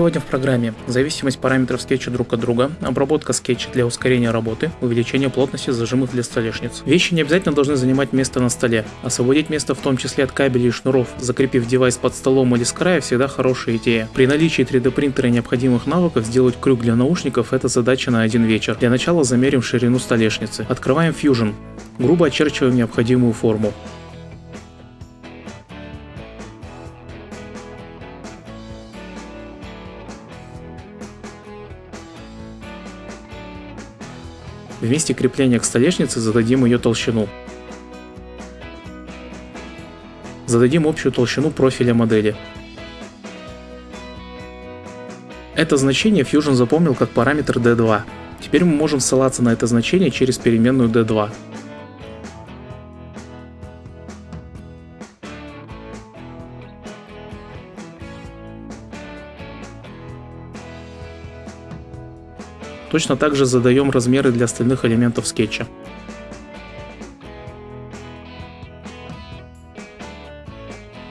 Сегодня в программе зависимость параметров скетча друг от друга, обработка скетча для ускорения работы, увеличение плотности зажимов для столешниц. Вещи не обязательно должны занимать место на столе. Освободить место в том числе от кабелей и шнуров, закрепив девайс под столом или с края всегда хорошая идея. При наличии 3D принтера и необходимых навыков сделать крюк для наушников это задача на один вечер. Для начала замерим ширину столешницы. Открываем Fusion. Грубо очерчиваем необходимую форму. В месте крепления к столешнице зададим ее толщину. Зададим общую толщину профиля модели. Это значение Fusion запомнил как параметр D2. Теперь мы можем ссылаться на это значение через переменную D2. Точно так же задаем размеры для остальных элементов скетча.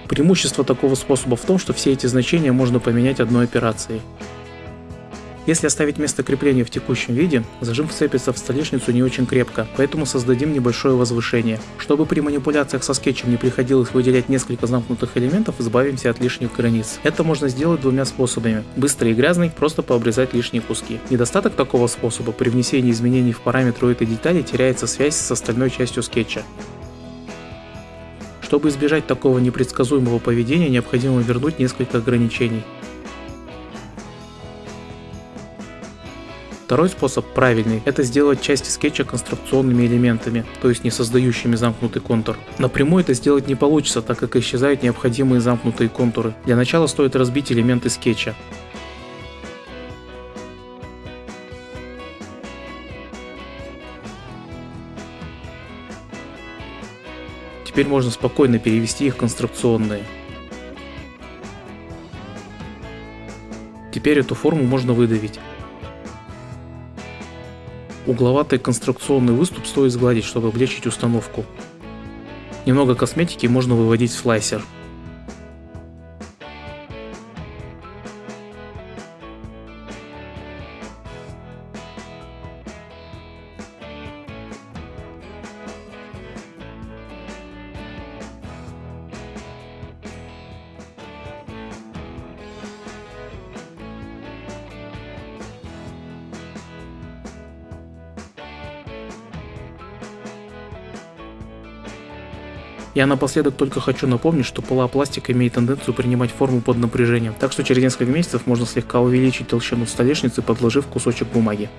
Преимущество такого способа в том, что все эти значения можно поменять одной операцией. Если оставить место крепления в текущем виде, зажим вцепится в столешницу не очень крепко, поэтому создадим небольшое возвышение. Чтобы при манипуляциях со скетчем не приходилось выделять несколько замкнутых элементов, избавимся от лишних границ. Это можно сделать двумя способами. Быстро и грязный, просто пообрезать лишние куски. Недостаток такого способа при внесении изменений в параметры этой детали теряется связь с остальной частью скетча. Чтобы избежать такого непредсказуемого поведения, необходимо вернуть несколько ограничений. Второй способ, правильный, это сделать части скетча конструкционными элементами, то есть не создающими замкнутый контур. Напрямую это сделать не получится, так как исчезают необходимые замкнутые контуры. Для начала стоит разбить элементы скетча. Теперь можно спокойно перевести их в конструкционные. Теперь эту форму можно выдавить. Угловатый конструкционный выступ стоит сгладить, чтобы облегчить установку. Немного косметики можно выводить в слайсер. Я напоследок только хочу напомнить, что полупластик имеет тенденцию принимать форму под напряжением, так что через несколько месяцев можно слегка увеличить толщину столешницы, подложив кусочек бумаги.